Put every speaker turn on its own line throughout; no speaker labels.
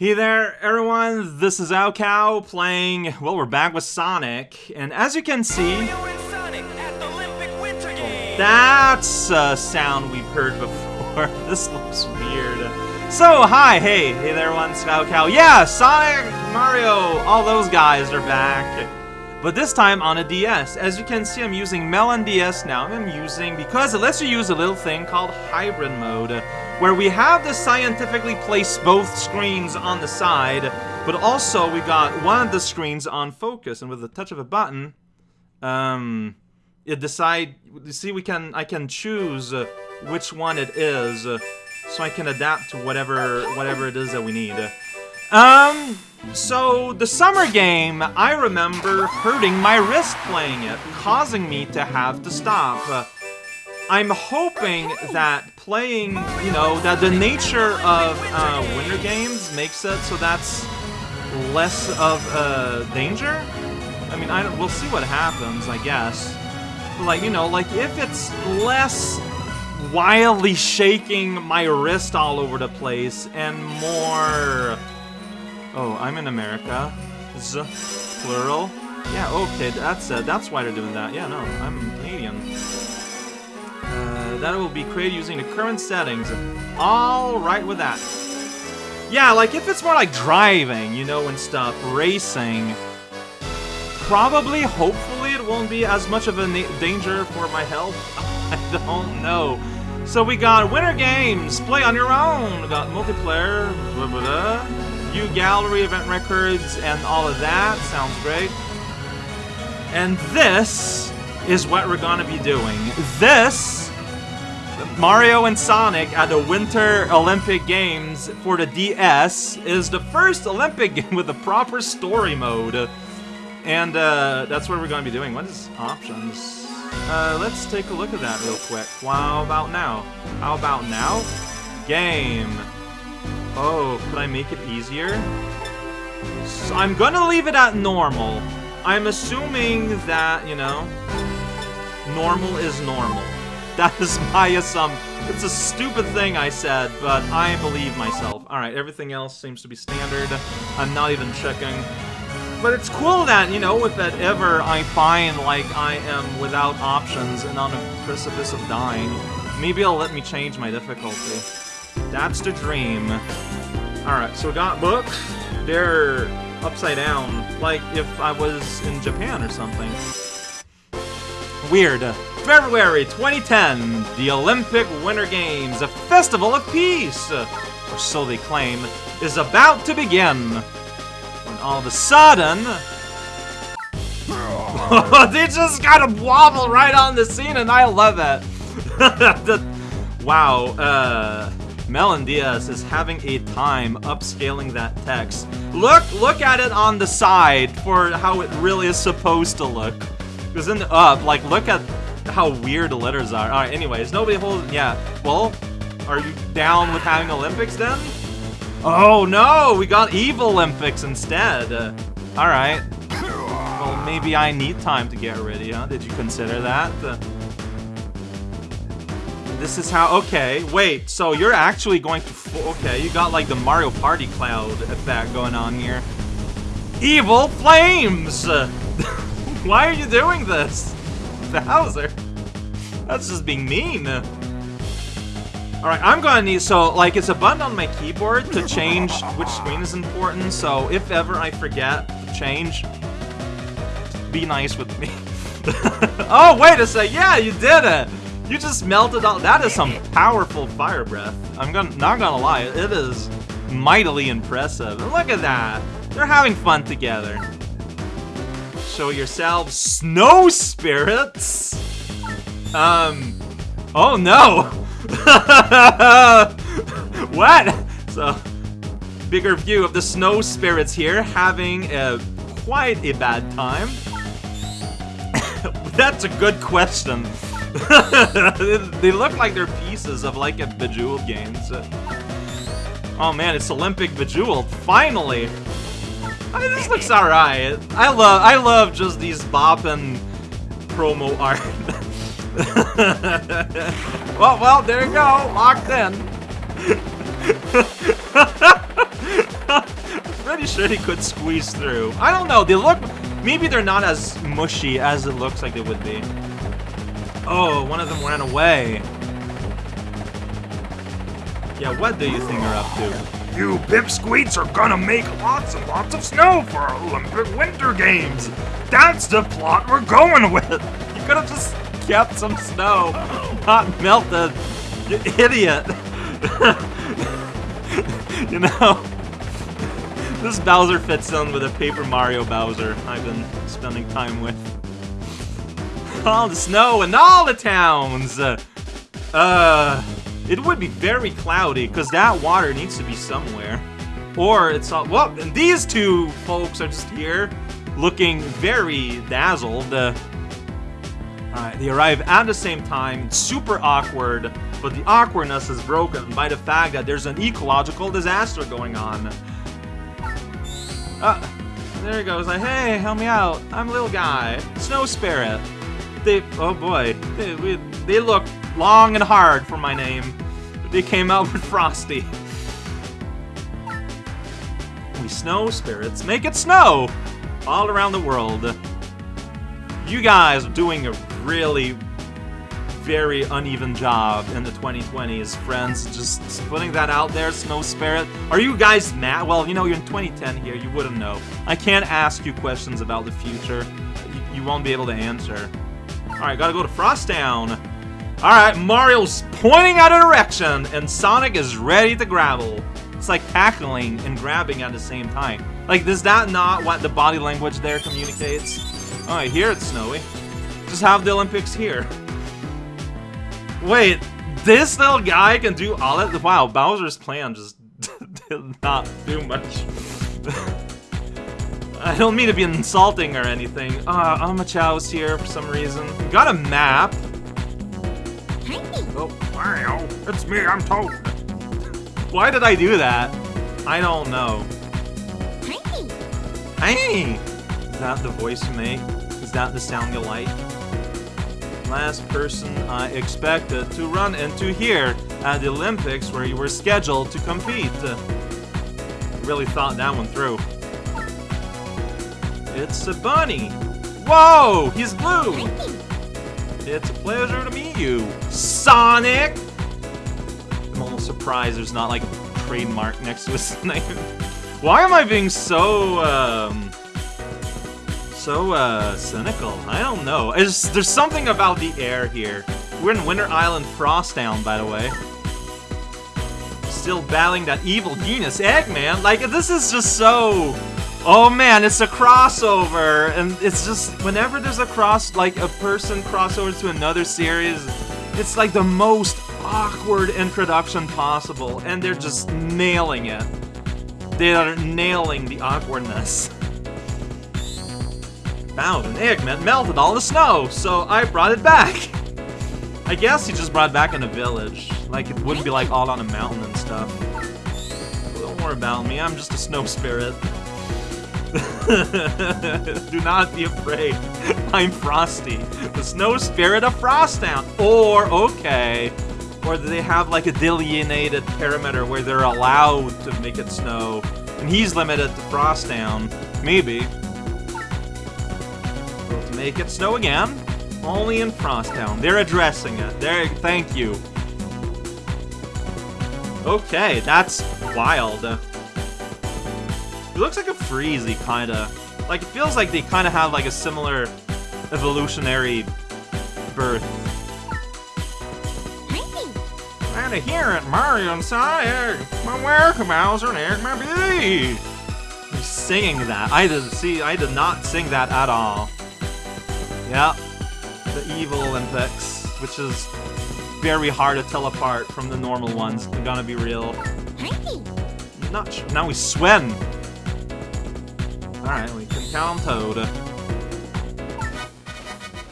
Hey there, everyone. This is raocow playing. Well, we're back with Sonic, and as you can see, that's a sound we've heard before. this looks weird. So, hi, hey, hey there, everyone. It's raocow. Yeah, Sonic, Mario, all those guys are back. But this time on a DS. As you can see, I'm using Melon DS now. I'm using, because it lets you use a little thing called Hybrid Mode, where we have to scientifically place both screens on the side, but also we got one of the screens on focus, and with the touch of a button, um, it decide, you see, we can, I can choose uh, which one it is, uh, so I can adapt to whatever, whatever it is that we need. Um, so the summer game, I remember hurting my wrist playing it, causing me to have to stop. I'm hoping that playing, you know, that the nature of uh, winter games makes it so that's less of a danger. I mean, I don't we'll see what happens, I guess. But like, you know, like if it's less wildly shaking my wrist all over the place and more Oh, I'm in America. Z, plural. Yeah, okay, that's uh, that's why they're doing that. Yeah, no, I'm Canadian. That will be created using the current settings. All right with that. Yeah, like if it's more like driving, you know, and stuff, racing. Probably, hopefully, it won't be as much of a danger for my health. I don't know. So we got winter games, play on your own. We got multiplayer. Blah, blah, blah gallery, event records, and all of that. Sounds great. And this is what we're gonna be doing. This, Mario and Sonic at the Winter Olympic Games for the DS, is the first Olympic game with a proper story mode. And uh, that's what we're gonna be doing. What is options? Uh, let's take a look at that real quick. How about now? How about now? Game. Oh, could I make it easier? So I'm gonna leave it at normal. I'm assuming that, you know, normal is normal. That is my assumption. It's a stupid thing I said, but I believe myself. Alright, everything else seems to be standard. I'm not even checking. But it's cool that, you know, if that ever I find, like, I am without options and on a precipice of dying, maybe it'll let me change my difficulty. That's the dream. Alright, so got books. They're upside down, like if I was in Japan or something. Weird. February 2010, the Olympic Winter Games, a festival of peace, or so they claim, is about to begin. When all of a sudden... they just gotta wobble right on the scene and I love it. wow, uh... Melon DS is having a time upscaling that text. Look, look at it on the side for how it really is supposed to look. Because in the up, like, look at how weird the letters are. Alright, anyways, nobody holds, yeah. Well, are you down with having Olympics then? Oh no, we got Evil Olympics instead. Alright. Well, maybe I need time to get ready, huh? Did you consider that? This is how... Okay, wait, so you're actually going to... Okay, you got like the Mario Party cloud effect going on here. Evil Flames! Why are you doing this? Bowser. That's just being mean. Alright, I'm gonna need... So, like, it's a button on my keyboard to change which screen is important, so if ever I forget to change, be nice with me. oh, wait a sec. Yeah, you did it! You just melted all- that is some powerful fire breath. I'm gonna- not gonna lie, it is mightily impressive. And look at that! They're having fun together. Show yourselves snow spirits! Um, oh no! what? So, bigger view of the snow spirits here having a quite a bad time. That's a good question. they look like they're pieces of like a Bejeweled game. So. Oh man, it's Olympic Bejeweled. Finally! This looks alright. I love I love just these bopping promo art. well, well, there you go. Locked in. pretty sure he could squeeze through. I don't know, they look... Maybe they're not as mushy as it looks like they would be. Oh, one of them ran away. Yeah, what do you think they're up to?
You pipsqueaks are gonna make lots and lots of snow for our Olympic Winter Games. That's the plot we're going with.
You could have just kept some snow, not melted. You idiot. you know, this Bowser fits in with a Paper Mario Bowser I've been spending time with. All the snow in all the towns! Uh, it would be very cloudy, because that water needs to be somewhere. Or it's all, well, and these two folks are just here, looking very dazzled. Uh, Alright, they arrive at the same time, super awkward, but the awkwardness is broken by the fact that there's an ecological disaster going on. Uh, there he goes, like, hey, help me out, I'm a little guy, Snow Spirit. They, oh boy, they, we, they look long and hard for my name. They came out with Frosty. We snow spirits make it snow all around the world. You guys are doing a really very uneven job in the 2020s, friends. Just putting that out there, Snow Spirit. Are you guys mad? Well, you know, you're in 2010 here, you wouldn't know. I can't ask you questions about the future. You, you won't be able to answer. Alright, gotta go to Frost Town. Alright, Mario's pointing at a direction, and Sonic is ready to grapple. It's like tackling and grabbing at the same time. Like, is that not what the body language there communicates? Alright, here it's snowy. Just have the Olympics here. Wait, this little guy can do all that? Wow, Bowser's plan just did not do much. I don't mean to be insulting or anything. Uh, Omochao's here for some reason. Got a map.
Oh, wow, it's me, I'm Toad.
Why did I do that? I don't know. Hey! Hey! Is that the voice you make? Is that the sound you like? Last person I expected to run into here at the Olympics where you were scheduled to compete. Really thought that one through. It's a bunny. Whoa, he's blue. It's a pleasure to meet you, Sonic. I'm almost surprised there's not like a trademark next to his name. Why am I being so um so uh cynical? I don't know. It's, there's something about the air here. We're in Winter Island Frosttown, by the way. Still battling that evil genius Eggman. Like this is just so Oh man, it's a crossover, and it's just whenever there's a cross, like a person crossover to another series, it's like the most awkward introduction possible, and they're just nailing it. They are nailing the awkwardness. Found an Eggman melted all the snow, so I brought it back. I guess he just brought it back in a village, like it wouldn't be like all on a mountain and stuff. Don't worry about me, I'm just a snow spirit. Do not be afraid. I'm Frosty, the snow spirit of Frosttown. Or, okay, or do they have like a delineated perimeter where they're allowed to make it snow, and he's limited to Frosttown? Maybe. Well, to make it snow again, only in Frosttown. They're addressing it. There, thank you. Okay, that's wild. It looks like a Freezie, kinda. Like, it feels like they kinda have, like, a similar evolutionary birth. And here at Mario Sonic, my welcome Bowser and Egg my bee. He's singing that. I did see. I did not sing that at all. Yep, the evil Olympics, which is very hard to tell apart from the normal ones. I'm gonna be real. Not sure. Now we swim. Alright, we can count on Toad.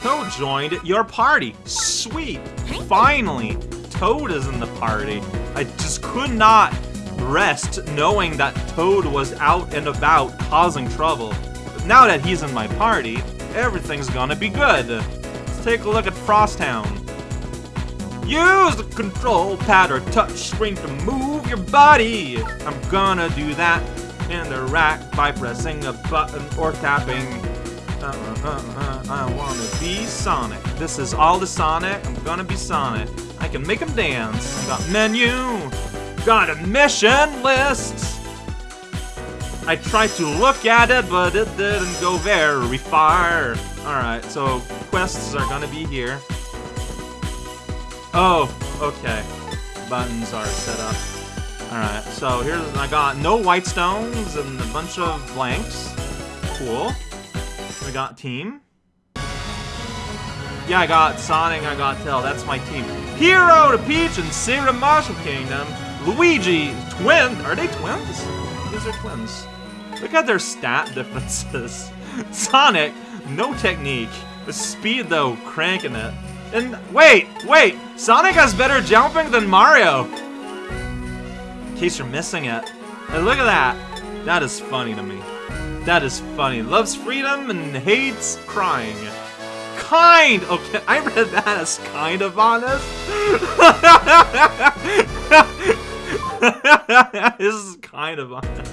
Toad joined your party. Sweet. Finally, Toad is in the party. I just could not rest knowing that Toad was out and about causing trouble. But now that he's in my party, everything's gonna be good. Let's take a look at Frosttown. Use the control pad or touch screen to move your body. I'm gonna do that interact by pressing a button or tapping. Uh, uh, uh, I wanna be Sonic. This is all the Sonic. I'm gonna be Sonic. I can make him dance. Got menu. Got a mission list. I tried to look at it, but it didn't go very far. Alright, so quests are gonna be here. Oh, okay. Buttons are set up. Alright, so here's, I got no white stones and a bunch of blanks. Cool. We got team. Yeah, I got Sonic, I got Tail, that's my team. Hero to Peach and Sarah Marshall Kingdom. Luigi, twin, are they twins? These are twins. Look at their stat differences. Sonic, no technique. The speed though, cranking it. And wait, wait, Sonic has better jumping than Mario. Case you're missing it. And look at that. That is funny to me. That is funny. Loves freedom and hates crying. Kind! Okay, I read that as kind of honest. this is kind of honest.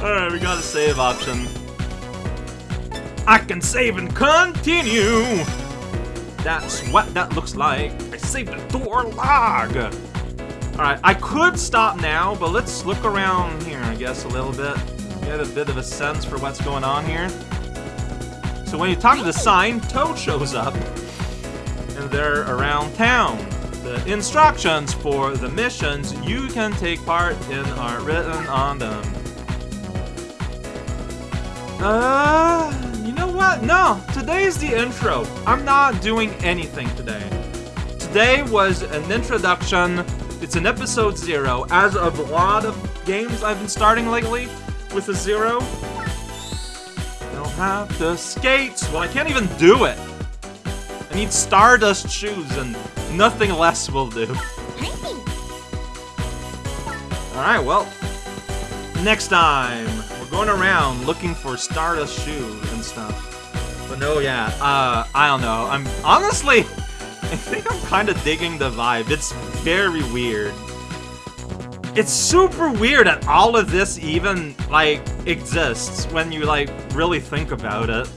Alright, we got a save option. I can save and continue! That's what that looks like. I saved the door log! Alright, I could stop now, but let's look around here, I guess, a little bit. Get a bit of a sense for what's going on here. So when you talk to the sign, Toad shows up. And they're around town. The instructions for the missions you can take part in are written on them. Uh, you know what? No, today's the intro. I'm not doing anything today. Today was an introduction. It's an episode zero, as of a lot of games I've been starting lately with a zero. I don't have the skates. Well, I can't even do it. I need Stardust shoes, and nothing less will do. Alright, well, next time, we're going around looking for Stardust shoes and stuff. But no, yeah, uh, I don't know. I'm honestly, I think I'm kind of digging the vibe. It's very weird. It's super weird that all of this even, like, exists when you, like, really think about it.